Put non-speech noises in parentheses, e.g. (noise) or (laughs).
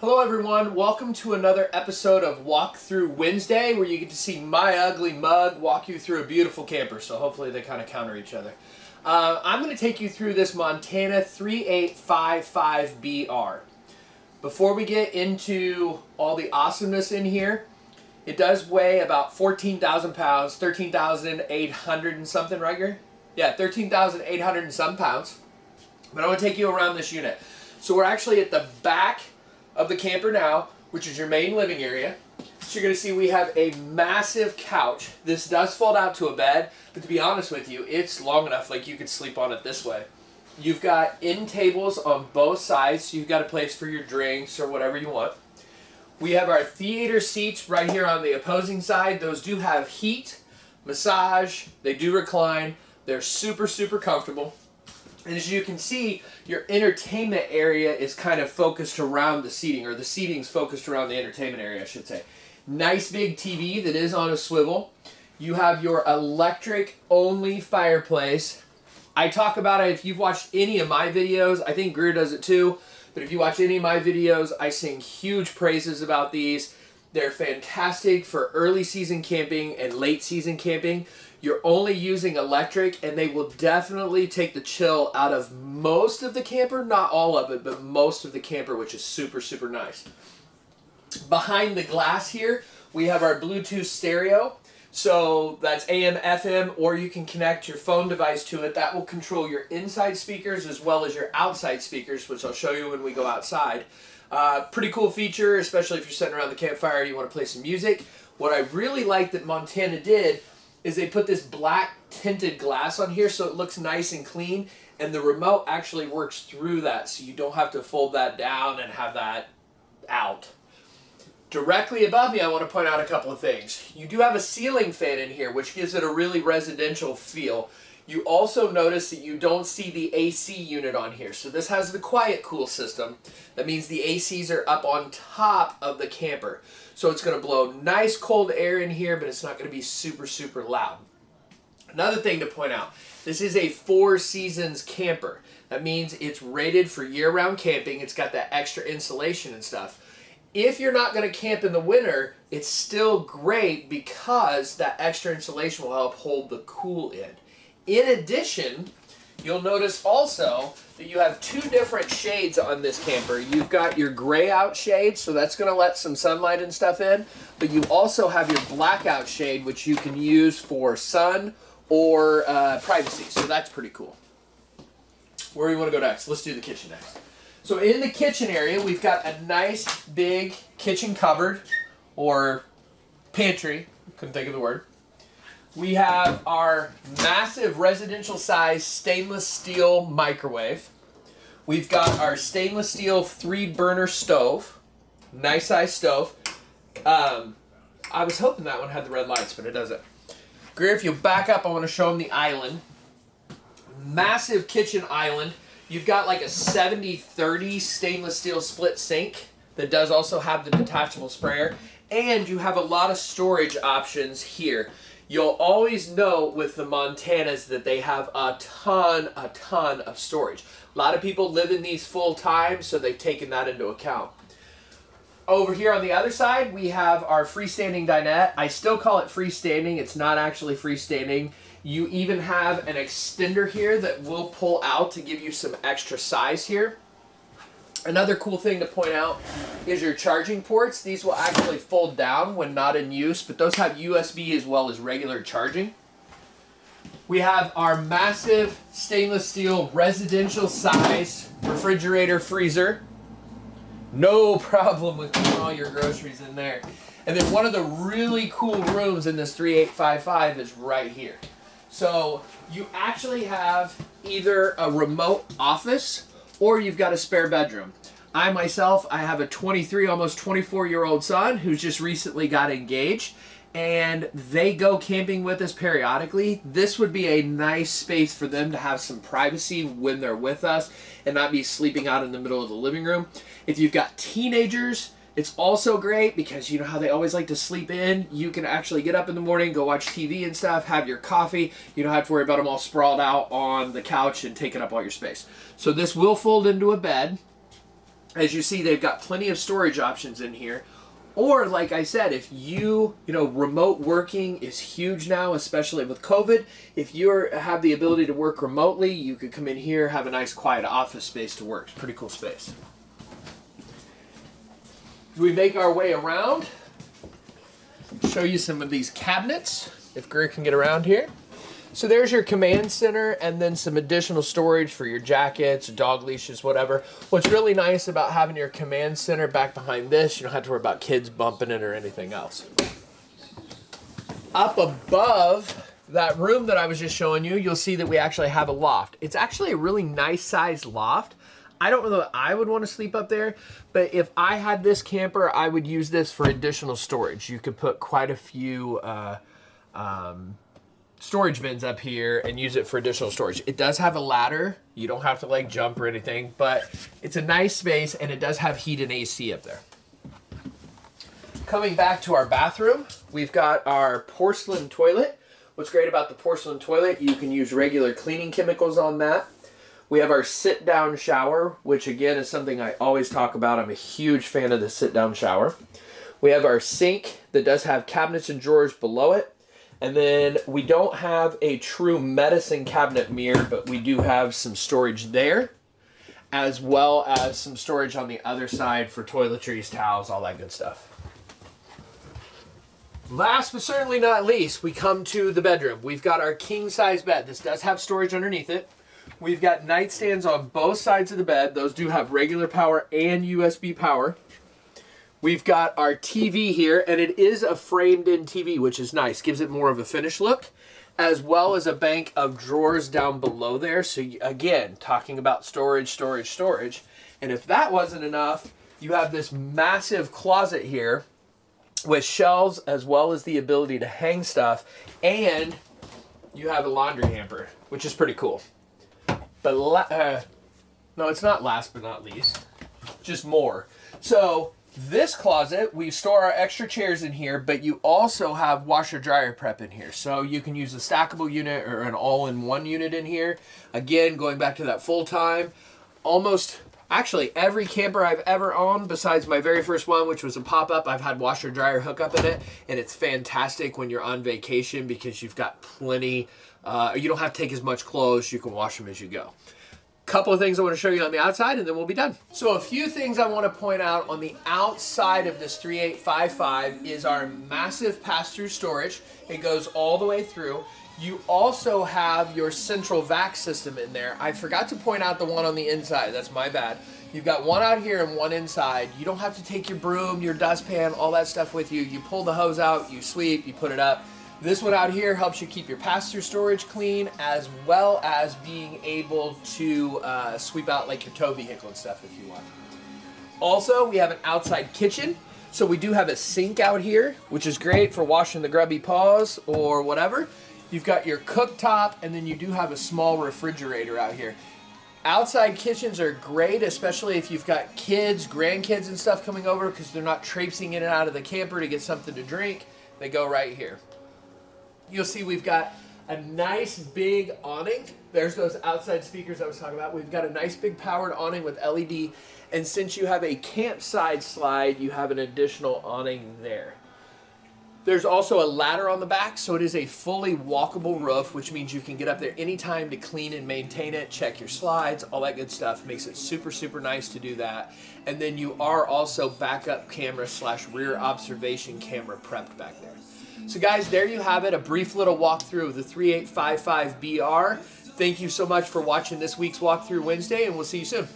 Hello everyone, welcome to another episode of Walk Through Wednesday where you get to see my ugly mug walk you through a beautiful camper, so hopefully they kind of counter each other. Uh, I'm going to take you through this Montana 3855BR. Before we get into all the awesomeness in here, it does weigh about 14,000 pounds, 13,800 and something, right here? Yeah, 13,800 and some pounds. But I want to take you around this unit. So we're actually at the back of the camper now, which is your main living area. So you're going to see we have a massive couch. This does fold out to a bed, but to be honest with you, it's long enough like you could sleep on it this way. You've got end tables on both sides, so you've got a place for your drinks or whatever you want. We have our theater seats right here on the opposing side. Those do have heat, massage, they do recline. They're super, super comfortable. And as you can see, your entertainment area is kind of focused around the seating, or the seating is focused around the entertainment area, I should say. Nice big TV that is on a swivel. You have your electric only fireplace. I talk about it if you've watched any of my videos. I think Greer does it too. But if you watch any of my videos, I sing huge praises about these. They're fantastic for early season camping and late season camping. You're only using electric and they will definitely take the chill out of most of the camper, not all of it, but most of the camper, which is super, super nice. Behind the glass here, we have our Bluetooth stereo. So that's AM, FM, or you can connect your phone device to it. That will control your inside speakers as well as your outside speakers, which I'll show you when we go outside. Uh, pretty cool feature, especially if you're sitting around the campfire you want to play some music. What I really like that Montana did is they put this black tinted glass on here so it looks nice and clean and the remote actually works through that so you don't have to fold that down and have that out. Directly above me I want to point out a couple of things. You do have a ceiling fan in here which gives it a really residential feel. You also notice that you don't see the AC unit on here. So this has the quiet cool system. That means the ACs are up on top of the camper. So it's going to blow nice cold air in here, but it's not going to be super, super loud. Another thing to point out, this is a four seasons camper. That means it's rated for year-round camping. It's got that extra insulation and stuff. If you're not going to camp in the winter, it's still great because that extra insulation will help hold the cool in. In addition, you'll notice also that you have two different shades on this camper. You've got your gray out shade, so that's going to let some sunlight and stuff in, but you also have your blackout shade, which you can use for sun or uh, privacy, so that's pretty cool. Where do you want to go next? Let's do the kitchen next. So in the kitchen area, we've got a nice big kitchen cupboard or pantry, couldn't think of the word. We have our massive residential size stainless steel microwave. We've got our stainless steel three burner stove. Nice size stove. Um, I was hoping that one had the red lights, but it doesn't. Greer, if you back up, I want to show them the island. Massive kitchen island. You've got like a 70-30 stainless steel split sink that does also have the detachable sprayer. And you have a lot of storage options here. You'll always know with the Montanas that they have a ton, a ton of storage. A lot of people live in these full time, so they've taken that into account. Over here on the other side, we have our freestanding dinette. I still call it freestanding. It's not actually freestanding. You even have an extender here that will pull out to give you some extra size here. Another cool thing to point out is your charging ports. These will actually fold down when not in use, but those have USB as well as regular charging. We have our massive stainless steel residential size refrigerator freezer. No (laughs) problem with putting all your groceries in there. And then one of the really cool rooms in this 3855 is right here. So you actually have either a remote office or you've got a spare bedroom. I myself, I have a 23, almost 24 year old son who's just recently got engaged and they go camping with us periodically. This would be a nice space for them to have some privacy when they're with us and not be sleeping out in the middle of the living room. If you've got teenagers, it's also great because you know how they always like to sleep in. You can actually get up in the morning, go watch TV and stuff, have your coffee. You don't have to worry about them all sprawled out on the couch and taking up all your space. So this will fold into a bed. As you see, they've got plenty of storage options in here. Or, like I said, if you, you know, remote working is huge now, especially with COVID. If you have the ability to work remotely, you could come in here, have a nice quiet office space to work. It's pretty cool space. We make our way around. Show you some of these cabinets, if Greer can get around here. So there's your command center and then some additional storage for your jackets, dog leashes, whatever. What's really nice about having your command center back behind this, you don't have to worry about kids bumping it or anything else. Up above that room that I was just showing you, you'll see that we actually have a loft. It's actually a really nice sized loft. I don't know that I would want to sleep up there, but if I had this camper, I would use this for additional storage. You could put quite a few uh, um, storage bins up here and use it for additional storage. It does have a ladder. You don't have to like jump or anything, but it's a nice space and it does have heat and AC up there. Coming back to our bathroom, we've got our porcelain toilet. What's great about the porcelain toilet, you can use regular cleaning chemicals on that. We have our sit down shower, which again is something I always talk about. I'm a huge fan of the sit down shower. We have our sink that does have cabinets and drawers below it. And then we don't have a true medicine cabinet mirror, but we do have some storage there, as well as some storage on the other side for toiletries, towels, all that good stuff. Last but certainly not least, we come to the bedroom. We've got our king size bed. This does have storage underneath it. We've got nightstands on both sides of the bed. Those do have regular power and USB power. We've got our TV here, and it is a framed-in TV, which is nice. Gives it more of a finished look, as well as a bank of drawers down below there. So again, talking about storage, storage, storage. And if that wasn't enough, you have this massive closet here with shelves as well as the ability to hang stuff. And you have a laundry hamper, which is pretty cool. But, uh, no, it's not last but not least. Just more. So this closet, we store our extra chairs in here, but you also have washer dryer prep in here. So you can use a stackable unit or an all-in-one unit in here. Again, going back to that full-time, almost actually every camper I've ever owned besides my very first one, which was a pop-up, I've had washer dryer hookup in it. And it's fantastic when you're on vacation because you've got plenty, uh, you don't have to take as much clothes, you can wash them as you go couple of things I want to show you on the outside and then we'll be done. So a few things I want to point out on the outside of this 3855 is our massive pass-through storage. It goes all the way through. You also have your central vac system in there. I forgot to point out the one on the inside. That's my bad. You've got one out here and one inside. You don't have to take your broom, your dustpan, all that stuff with you. You pull the hose out, you sweep, you put it up. This one out here helps you keep your pass-through storage clean as well as being able to uh, sweep out like your tow vehicle and stuff if you want. Also, we have an outside kitchen. So we do have a sink out here, which is great for washing the grubby paws or whatever. You've got your cooktop, and then you do have a small refrigerator out here. Outside kitchens are great, especially if you've got kids, grandkids, and stuff coming over because they're not traipsing in and out of the camper to get something to drink. They go right here you'll see we've got a nice big awning. There's those outside speakers I was talking about. We've got a nice big powered awning with LED. And since you have a campside slide, you have an additional awning there. There's also a ladder on the back, so it is a fully walkable roof, which means you can get up there anytime to clean and maintain it, check your slides, all that good stuff. Makes it super, super nice to do that. And then you are also backup camera slash rear observation camera prepped back there. So guys, there you have it, a brief little walkthrough of the 3855BR. Thank you so much for watching this week's Walkthrough Wednesday, and we'll see you soon.